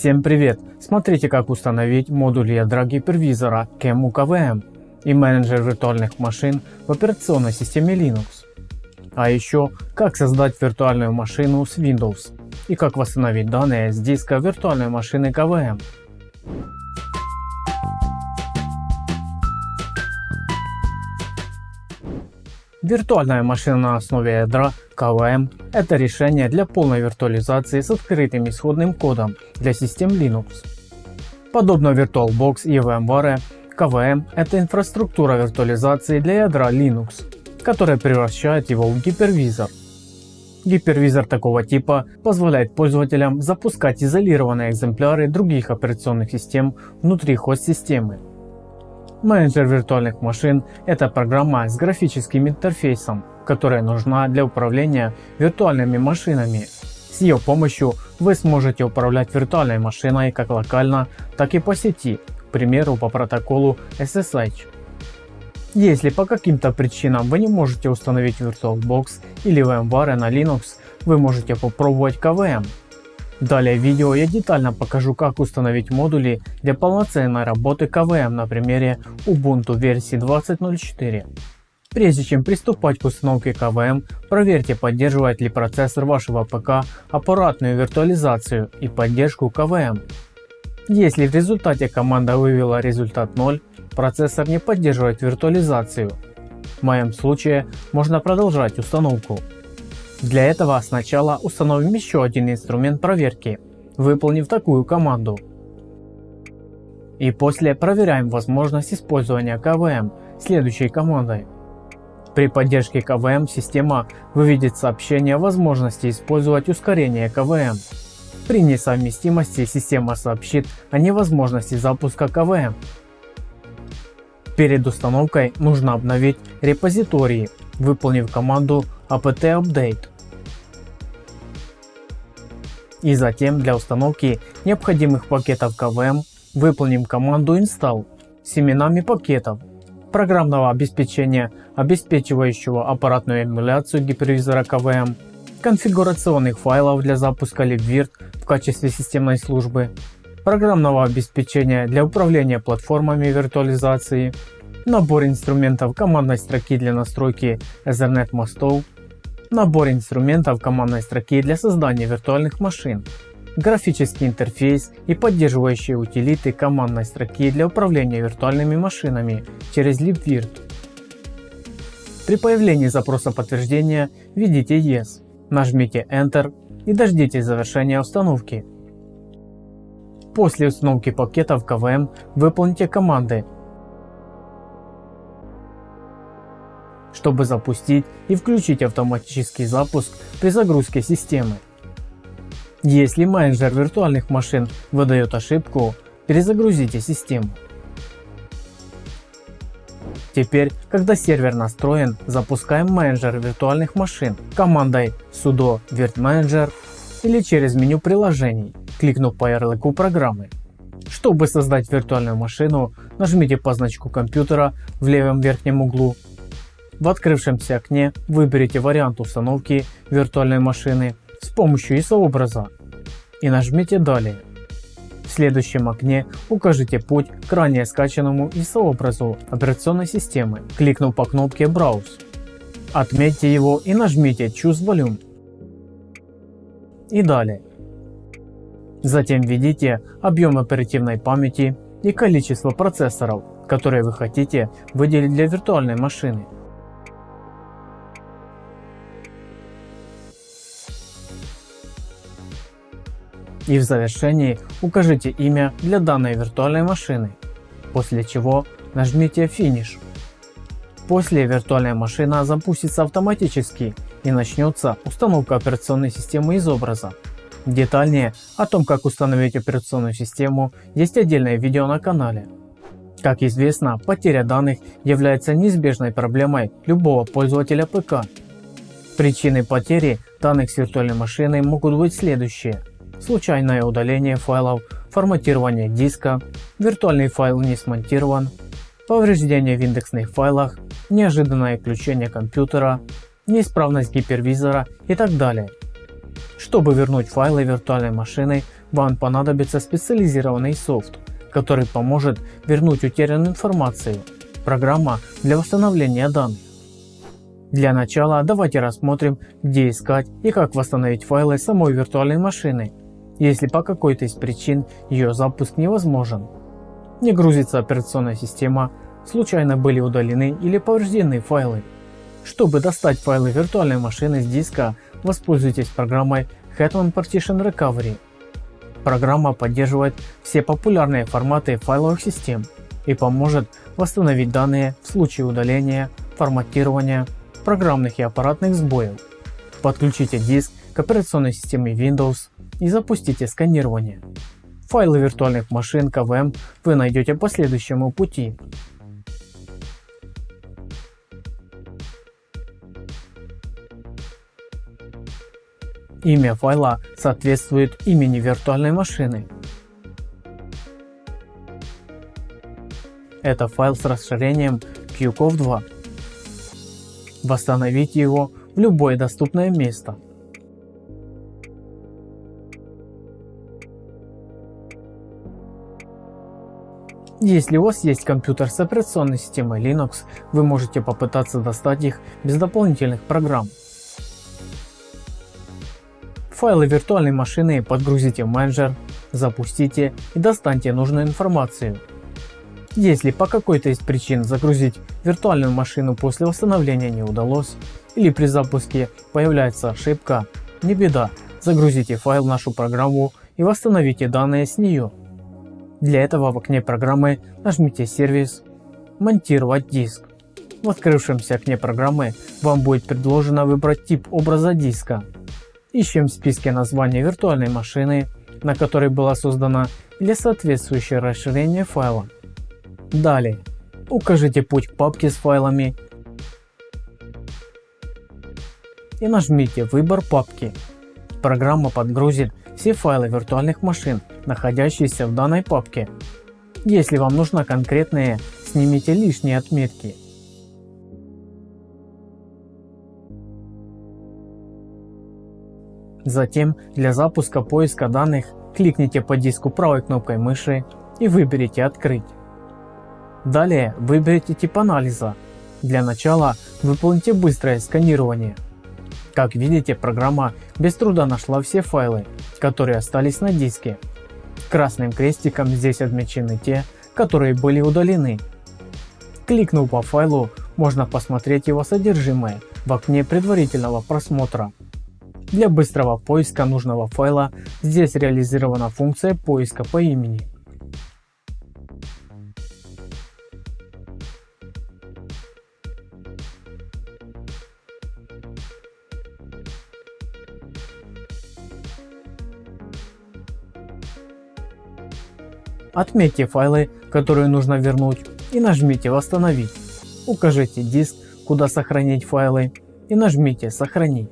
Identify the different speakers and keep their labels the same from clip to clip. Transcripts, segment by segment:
Speaker 1: Всем привет! Смотрите как установить модуль ядра гипервизора CAM UKVM и менеджер виртуальных машин в операционной системе Linux. А еще как создать виртуальную машину с Windows и как восстановить данные с диска виртуальной машины KVM. Виртуальная машина на основе ядра KVM – это решение для полной виртуализации с открытым исходным кодом для систем Linux. Подобно VirtualBox и VMware, KVM – это инфраструктура виртуализации для ядра Linux, которая превращает его в гипервизор. Гипервизор такого типа позволяет пользователям запускать изолированные экземпляры других операционных систем внутри хост-системы Менеджер виртуальных машин – это программа с графическим интерфейсом, которая нужна для управления виртуальными машинами. С ее помощью вы сможете управлять виртуальной машиной как локально, так и по сети, к примеру по протоколу SSH. Если по каким-то причинам вы не можете установить VirtualBox или VMware на Linux, вы можете попробовать KVM Далее в видео я детально покажу как установить модули для полноценной работы KVM на примере Ubuntu версии 20.04. Прежде чем приступать к установке KVM, проверьте поддерживает ли процессор вашего ПК аппаратную виртуализацию и поддержку KVM. Если в результате команда вывела результат 0, процессор не поддерживает виртуализацию. В моем случае можно продолжать установку. Для этого сначала установим еще один инструмент проверки, выполнив такую команду. И после проверяем возможность использования КВМ следующей командой. При поддержке КВМ система выведет сообщение о возможности использовать ускорение КВМ. При несовместимости система сообщит о невозможности запуска КВМ. Перед установкой нужно обновить репозитории, выполнив команду apt update. И затем для установки необходимых пакетов KVM выполним команду install с именами пакетов, программного обеспечения, обеспечивающего аппаратную эмуляцию гипервизора KVM, конфигурационных файлов для запуска libvirt в качестве системной службы, программного обеспечения для управления платформами виртуализации, набор инструментов командной строки для настройки Ethernet мостов, набор инструментов командной строки для создания виртуальных машин, графический интерфейс и поддерживающие утилиты командной строки для управления виртуальными машинами через libvirt. При появлении запроса подтверждения введите Yes, нажмите Enter и дождитесь завершения установки. После установки пакетов KVM выполните команды чтобы запустить и включить автоматический запуск при загрузке системы. Если менеджер виртуальных машин выдает ошибку, перезагрузите систему. Теперь, когда сервер настроен, запускаем менеджер виртуальных машин командой sudo virtmanager или через меню приложений, кликнув по ярлыку программы. Чтобы создать виртуальную машину, нажмите по значку компьютера в левом верхнем углу в открывшемся окне выберите вариант установки виртуальной машины с помощью ISO-образа и нажмите «Далее». В следующем окне укажите путь к ранее скачанному ISO-образу операционной системы, кликнув по кнопке «Browse». Отметьте его и нажмите Choose Volume. И далее. Затем введите объем оперативной памяти и количество процессоров, которые вы хотите выделить для виртуальной машины. И в завершении укажите имя для данной виртуальной машины, после чего нажмите Finish. После виртуальная машина запустится автоматически и начнется установка операционной системы из образа. Детальнее о том как установить операционную систему есть отдельное видео на канале. Как известно, потеря данных является неизбежной проблемой любого пользователя ПК. Причины потери данных с виртуальной машины могут быть следующие случайное удаление файлов, форматирование диска, виртуальный файл не смонтирован, повреждение в индексных файлах, неожиданное включение компьютера, неисправность гипервизора и так далее. Чтобы вернуть файлы виртуальной машины, вам понадобится специализированный софт, который поможет вернуть утерянную информацию, программа для восстановления данных. Для начала давайте рассмотрим где искать и как восстановить файлы самой виртуальной машины, если по какой-то из причин ее запуск невозможен. Не грузится операционная система, случайно были удалены или повреждены файлы. Чтобы достать файлы виртуальной машины с диска, воспользуйтесь программой Hetman Partition Recovery. Программа поддерживает все популярные форматы файловых систем и поможет восстановить данные в случае удаления, форматирования, программных и аппаратных сбоев. Подключите диск к операционной системе Windows и запустите сканирование. Файлы виртуальных машин КВМ вы найдете по следующему пути. Имя файла соответствует имени виртуальной машины. Это файл с расширением QCOV2. Восстановите его в любое доступное место. Если у вас есть компьютер с операционной системой Linux, вы можете попытаться достать их без дополнительных программ. Файлы виртуальной машины подгрузите в менеджер, запустите и достаньте нужную информацию. Если по какой-то из причин загрузить виртуальную машину после восстановления не удалось или при запуске появляется ошибка, не беда, загрузите файл в нашу программу и восстановите данные с нее. Для этого в окне программы нажмите сервис «Монтировать диск». В открывшемся окне программы вам будет предложено выбрать тип образа диска Ищем в списке название виртуальной машины, на которой была создана или соответствующее расширение файла. Далее, укажите путь к папке с файлами и нажмите выбор папки. Программа подгрузит все файлы виртуальных машин, находящиеся в данной папке. Если вам нужна конкретная, снимите лишние отметки. Затем для запуска поиска данных кликните по диску правой кнопкой мыши и выберите «Открыть». Далее выберите тип анализа. Для начала выполните быстрое сканирование. Как видите, программа без труда нашла все файлы, которые остались на диске. Красным крестиком здесь отмечены те, которые были удалены. Кликнув по файлу, можно посмотреть его содержимое в окне предварительного просмотра. Для быстрого поиска нужного файла здесь реализована функция поиска по имени. Отметьте файлы, которые нужно вернуть и нажмите «Восстановить». Укажите диск, куда сохранить файлы и нажмите «Сохранить».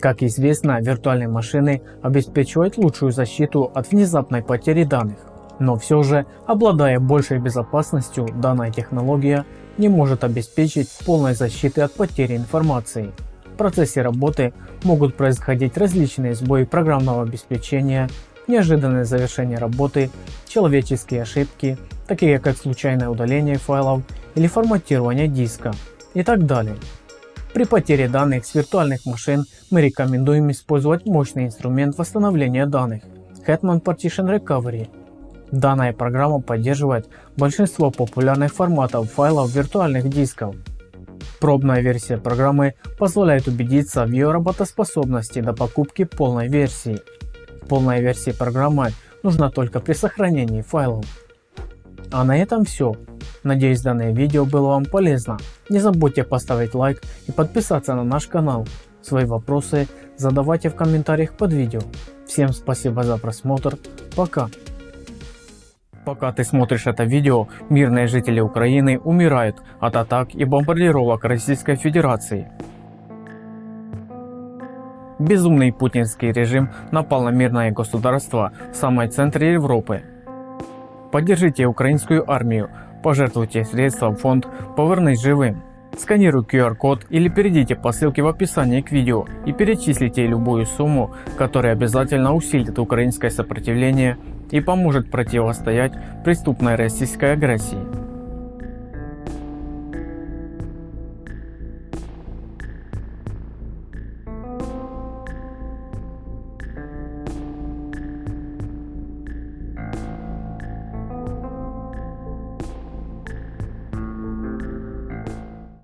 Speaker 1: Как известно, виртуальные машины обеспечивают лучшую защиту от внезапной потери данных. Но все же, обладая большей безопасностью, данная технология не может обеспечить полной защиты от потери информации. В процессе работы могут происходить различные сбои программного обеспечения, неожиданное завершение работы, человеческие ошибки, такие как случайное удаление файлов или форматирование диска и так далее. При потере данных с виртуальных машин мы рекомендуем использовать мощный инструмент восстановления данных Hetman Partition Recovery. Данная программа поддерживает большинство популярных форматов файлов виртуальных дисков. Пробная версия программы позволяет убедиться в ее работоспособности до покупки полной версии. Полная версия программы нужна только при сохранении файлов. А на этом все. Надеюсь данное видео было вам полезно. Не забудьте поставить лайк и подписаться на наш канал. Свои вопросы задавайте в комментариях под видео. Всем спасибо за просмотр. Пока. Пока ты смотришь это видео, мирные жители Украины умирают от атак и бомбардировок Российской Федерации. Безумный путинский режим напал на мирное государство в самой центре Европы. Поддержите украинскую армию, пожертвуйте средства в фонд «Повернись живым». Сканируйте QR-код или перейдите по ссылке в описании к видео и перечислите любую сумму, которая обязательно усилит украинское сопротивление и поможет противостоять преступной российской агрессии.